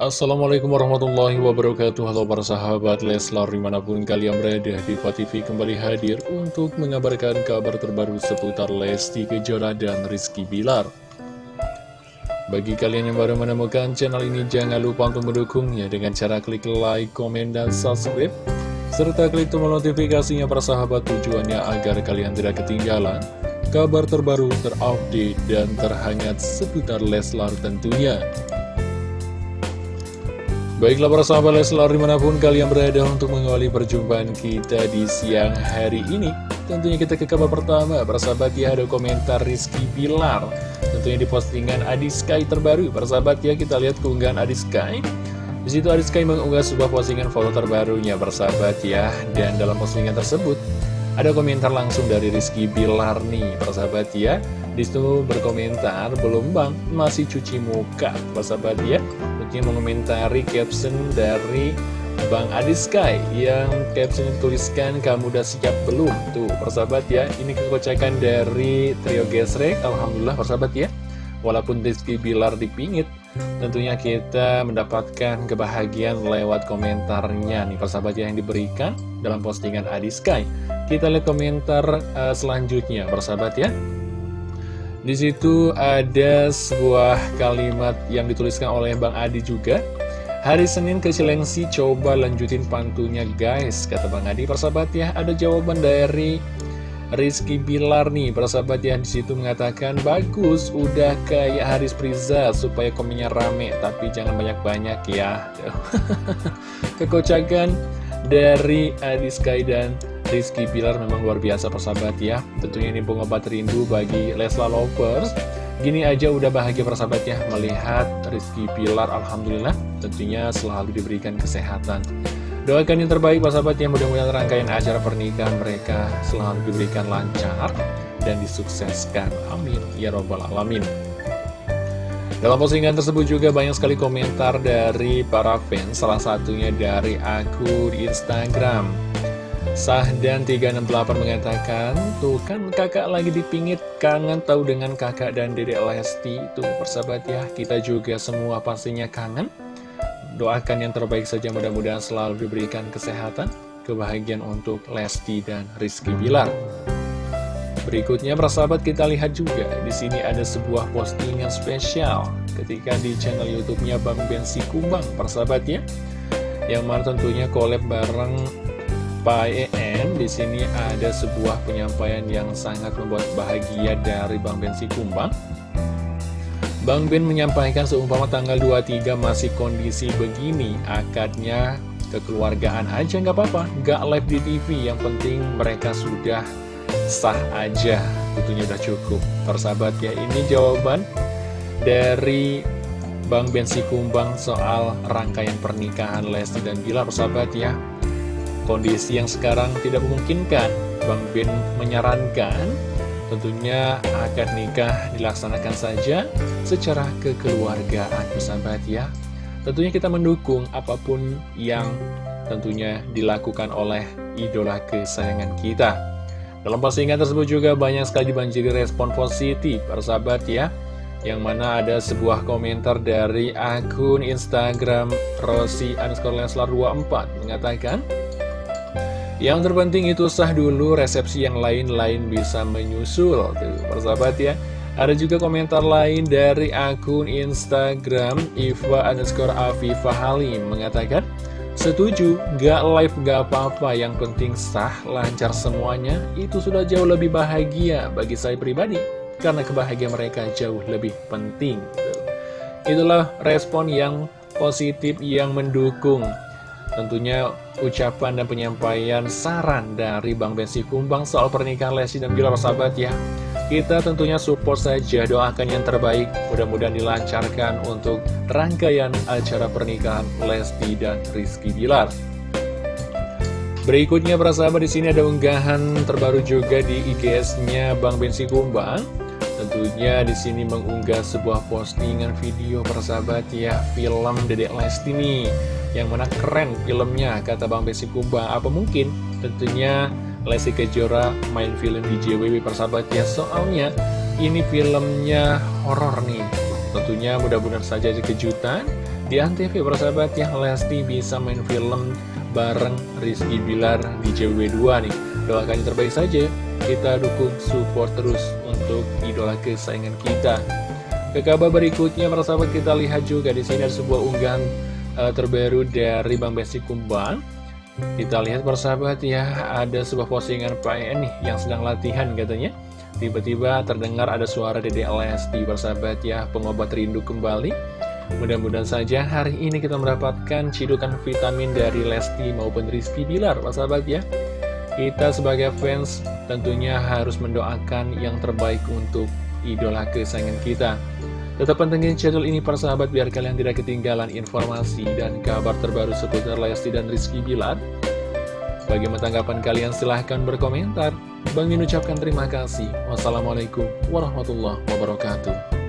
Assalamualaikum warahmatullahi wabarakatuh. Halo para sahabat Leslar di mana pun kalian berada di TV kembali hadir untuk mengabarkan kabar terbaru seputar Lesti Kejora dan Rizky Bilar. Bagi kalian yang baru menemukan channel ini jangan lupa untuk mendukungnya dengan cara klik like, komen, dan subscribe serta klik tombol notifikasinya para sahabat tujuannya agar kalian tidak ketinggalan kabar terbaru, terupdate, dan terhangat seputar Leslar tentunya Baiklah para sahabat Leslar di mana pun kalian berada untuk mengawali perjumpaan kita di siang hari ini Tentunya kita ke kabar pertama. Para sahabat ya ada komentar Rizky Pilar Tentunya di postingan Adi Sky terbaru. Para sahabat ya kita lihat keunggahan Sky. Di situ Sky mengunggah sebuah postingan foto terbarunya para sahabat ya. Dan dalam postingan tersebut ada komentar langsung dari Rizky Bilar nih para sahabat ya Di situ berkomentar belum bang. Masih cuci muka para sahabat ya yang mengomentari caption dari Bang Adi Sky yang caption tuliskan kamu udah siap belum? Tuh persahabat ya. Ini kekocakan dari trio gesrek Alhamdulillah persahabat ya. Walaupun Rizky Bilar dipingit tentunya kita mendapatkan kebahagiaan lewat komentarnya nih persahabat ya yang diberikan dalam postingan Adi Sky kita lihat komentar uh, selanjutnya persahabat ya di situ ada sebuah kalimat yang dituliskan oleh Bang Adi juga. Hari Senin ke Cilengsi coba lanjutin pantunya guys, kata Bang Adi. Persahabat ya, ada jawaban dari Rizky Bilar nih, ya di situ mengatakan bagus, udah kayak Haris Priza supaya komennya rame, tapi jangan banyak-banyak ya. Kekocakan dari Adi Sky dan Rizky Pilar memang luar biasa persahabat ya. Tentunya ini pengobat rindu bagi Lesla Lovers. Gini aja udah bahagia persahabat ya Melihat Rizky Pilar Alhamdulillah tentunya selalu diberikan kesehatan. Doakan yang terbaik persahabat ya Mudah-mudahan rangkaian acara pernikahan mereka selalu diberikan lancar Dan disukseskan. Amin. Ya Robbal Alamin. Dalam postingan tersebut juga banyak sekali komentar dari para fans, salah satunya dari akun Instagram. Sahdan 368 mengatakan, Tuh kan kakak lagi dipingit, kangen tahu dengan kakak dan dedek Lesti. Tuh persahabat ya, kita juga semua pastinya kangen. Doakan yang terbaik saja mudah-mudahan selalu diberikan kesehatan, kebahagiaan untuk Lesti dan Rizky Bilar. Berikutnya persahabat kita lihat juga di sini ada sebuah postingan spesial ketika di channel YouTube-nya Bang Bensi Kumbang persahabat ya. Yang mana tentunya collab bareng Pak EN di sini ada sebuah penyampaian yang sangat membuat bahagia dari Bang Ben Kumbang. Bang Ben menyampaikan seumpama tanggal 23 masih kondisi begini, akadnya kekeluargaan aja nggak apa-apa, nggak live di TV, yang penting mereka sudah sah aja, tentunya udah cukup. Persahabat ya, ini jawaban dari Bang Ben Kumbang soal rangkaian pernikahan Lesti dan Bilar, persahabat ya. Kondisi yang sekarang tidak memungkinkan, Bang Bin menyarankan tentunya akad nikah dilaksanakan saja secara kekeluargaan bersahabat ya. Tentunya kita mendukung apa pun yang tentunya dilakukan oleh idola kesayangan kita. Dalam postingan tersebut juga banyak sekali dibanjiri respon positif, persahabat ya. Yang mana ada sebuah komentar dari akun Instagram Rosi underscore Leslar 24 mengatakan, yang terpenting itu sah dulu, resepsi yang lain-lain bisa menyusul. Tuh, persahabat ya. Ada juga komentar lain dari akun Instagram Iva underscore Afifah Halim mengatakan, Setuju, gak live gak apa-apa, yang penting sah, lancar semuanya, itu sudah jauh lebih bahagia bagi saya pribadi, karena kebahagiaan mereka jauh lebih penting. Itulah respon yang positif yang mendukung Tentunya ucapan dan penyampaian saran dari Bang Bensi Kumbang soal pernikahan Lesti dan Bilar sahabat ya. Kita tentunya support saja, doakan yang terbaik, mudah-mudahan dilancarkan untuk rangkaian acara pernikahan Lesti dan Rizky Bilar. Berikutnya para di sini ada unggahan terbaru juga di IGS-nya Bang Bensi Kumbang. Tentunya di sini mengunggah sebuah postingan video persahabat ya film Dedek Lesti nih yang mana keren filmnya kata Bang Besi Kumbang apa mungkin? Tentunya Lesti Kejora main film di JWB persahabat ya soalnya ini filmnya horor nih. Tentunya mudah-mudahan saja kejutan. Di Antv persahabat ya Lesti bisa main film bareng Rizky Bilar di JW2 nih. Doakan yang terbaik saja. Kita dukung support terus untuk idola kesayangan kita. Ke kabar berikutnya persahabat kita lihat juga di sini ada sebuah unggahan uh, terbaru dari Bang Besti Kumbang Kita lihat persahabat ya ada sebuah postingan Pak nih yang sedang latihan katanya Tiba-tiba terdengar ada suara Dede Lesti persahabat ya pengobat rindu kembali Mudah-mudahan saja hari ini kita mendapatkan cidukan vitamin dari Lesti maupun Rizky Bilar, Pak sahabat ya. Kita sebagai fans tentunya harus mendoakan yang terbaik untuk idola kesayangan kita. Tetap pantengin channel ini para sahabat biar kalian tidak ketinggalan informasi dan kabar terbaru seputar Lesti dan Rizky Bilar. Bagaimana tanggapan kalian? Silahkan berkomentar. Bang Min ucapkan terima kasih. Wassalamualaikum warahmatullahi wabarakatuh.